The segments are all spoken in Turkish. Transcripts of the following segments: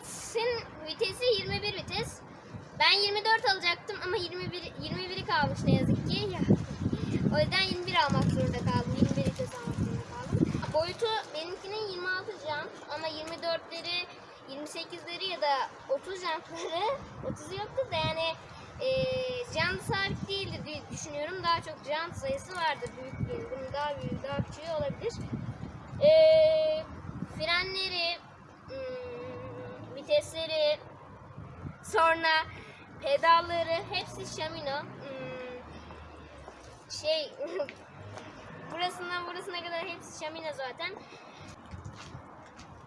Vitesin vitesi 21 vites. Ben 24 alacaktım ama 21 21'i kalmış ne yazık ki. Ya. O yüzden 21 almak zorunda kaldım. 21 vites almak zorunda kaldım. Boyutu benimkinin 26 jant ama 24'leri 28'leri ya da 30 jantları 30'u yoktu da yani e, jant sabit değildir diye düşünüyorum. Daha çok jant sayısı vardır büyüklüğünün. Bunun daha büyük daha küçüğü olabilir. Pedalları hepsi Shimano. Hmm, şey burasından burasına kadar hepsi Shimano zaten.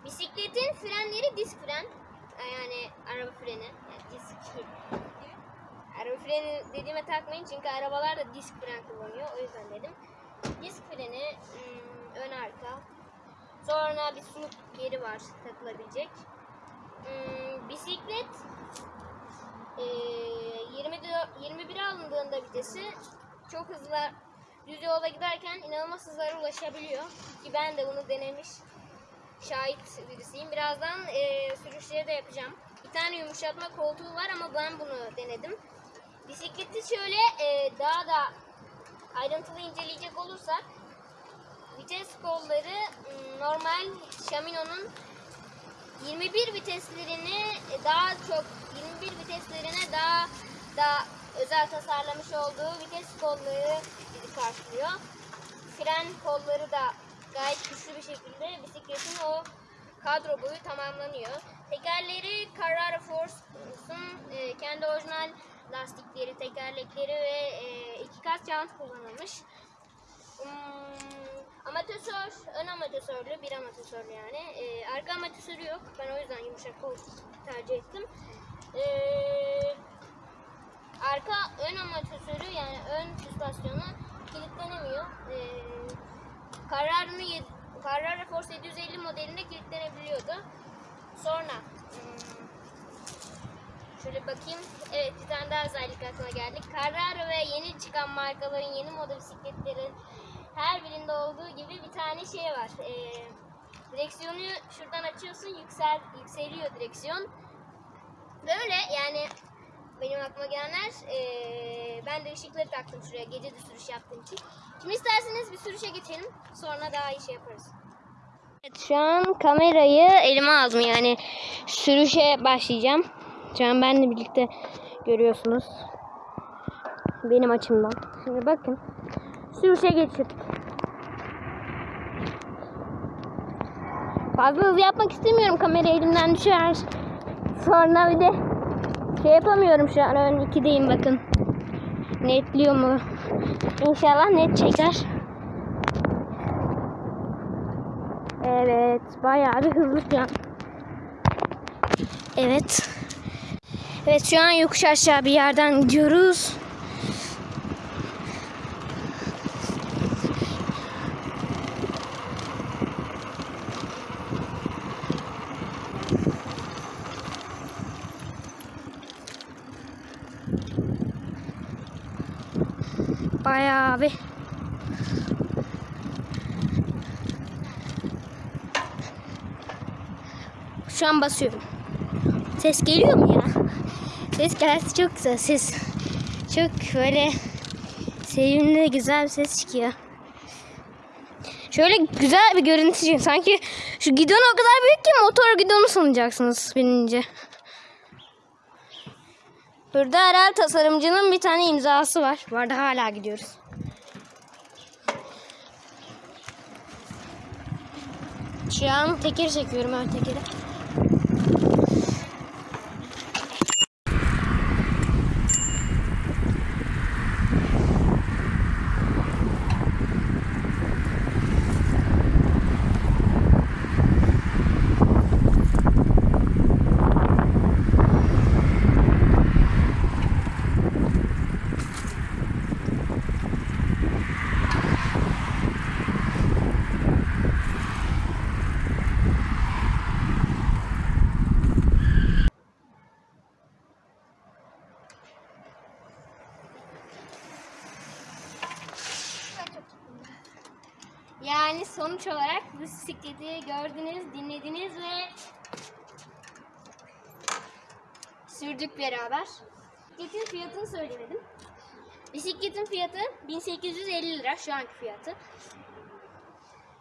Bisikletin frenleri disk fren. Yani araba freni. Yani disk. araba freni dediğime takmayın çünkü arabalar da disk fren kullanıyor. O yüzden dedim. Disk freni hmm, ön arka. Sonra bir suluk yeri var takılabilecek. Hmm, bisiklet e, 24, 21 alındığında vitesi çok hızlı düz yolda giderken inanılmaz hızlara ulaşabiliyor. Ki ben de bunu denemiş şahit birisiyim. Birazdan e, sürüşleri de yapacağım. Bir tane yumuşatma koltuğu var ama ben bunu denedim. Bisikleti şöyle e, daha da ayrıntılı inceleyecek olursak vites kolları m, normal Shimano'nun 21 viteslerini e, daha çok 21 viteslerine daha da özel tasarlamış olduğu vites kolları karşılıyor. Fren kolları da gayet güçlü bir şekilde bisikletin o kadro boyu tamamlanıyor. Tekerleri Carrara Force'un e, kendi orijinal lastikleri, tekerlekleri ve e, iki kat jant kullanılmış. Hmm, amatör, ön amatörlü, bir amatörlü yani. Ee, arka amatörü yok. Ben o yüzden yumuşak koltuk tercih ettim. Ee, arka ön amatörü yani ön süspansiyonu kilitlenemiyor. Ee, Carrara'nın yed- Carrara Force 750 modelinde kilitlenebiliyordu. Sonra hmm, Şöyle bakayım. Evet bir tane daha özellik aklıma geldi. Carrara ve yeni çıkan markaların yeni moda bisikletlerin her birinde olduğu gibi bir tane şey var. Ee, direksiyonu şuradan açıyorsun yüksel yükseliyor direksiyon. Böyle yani benim aklıma gelenler ee, ben de ışıkları taktım şuraya gece de sürüş yaptığım için. Şimdi isterseniz bir sürüşe geçelim. Sonra daha iyi şey yaparız. Evet, şu an kamerayı elime aldım yani sürüşe başlayacağım. Şu an benle birlikte görüyorsunuz. Benim açımdan. Şimdi bakın. Sürüşe geçirdik. Fazla hızlı yapmak istemiyorum. Kamera elimden düşer. Sonra bir de şey yapamıyorum şu an. Ön 2'deyim bakın. Netliyor mu? İnşallah net çeker. Evet. Bayağı bir hızlı şu an. Evet. Evet şu an yokuş aşağı bir yerden gidiyoruz. Bayağı bir Şu an basıyorum. Ses geliyor mu ya? Ses gelse çok güzel ses. Çok böyle sevimli güzel bir ses çıkıyor. Şöyle güzel bir görüntü çıkıyor. Sanki şu gidon o kadar büyük ki motor gidonu sanacaksınız binince. Burada herhalde tasarımcının bir tane imzası var. Arada hala gidiyoruz. Şu an teker çekiyorum ön tekeri. Yani sonuç olarak bu bisikleti gördünüz, dinlediniz ve sürdük beraber. Bisikletin fiyatını söylemedim. Bisikletin fiyatı 1850 lira şu anki fiyatı.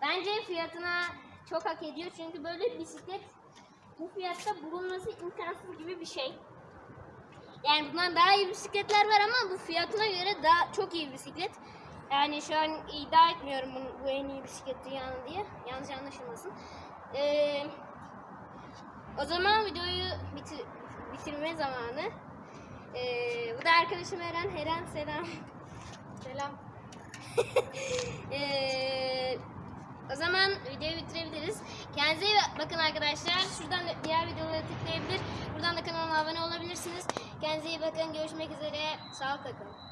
Bence fiyatına çok hak ediyor çünkü böyle bisiklet bu fiyatta bulunması imkansız gibi bir şey. Yani bundan daha iyi bisikletler var ama bu fiyatına göre daha çok iyi bisiklet. Yani şu an iddia etmiyorum bunu, bu en iyi bisiklet dünyanın diye. Yanlış anlaşılmasın. Ee, o zaman videoyu bitir, bitirme zamanı. Ee, bu da arkadaşım Eren. Eren selam. selam. Ee, o zaman videoyu bitirebiliriz. Kendinize iyi bakın arkadaşlar. Şuradan da diğer videoları tıklayabilir. Buradan da kanalıma abone olabilirsiniz. Kendinize iyi bakın. Görüşmek üzere. Sağlıkla kalın.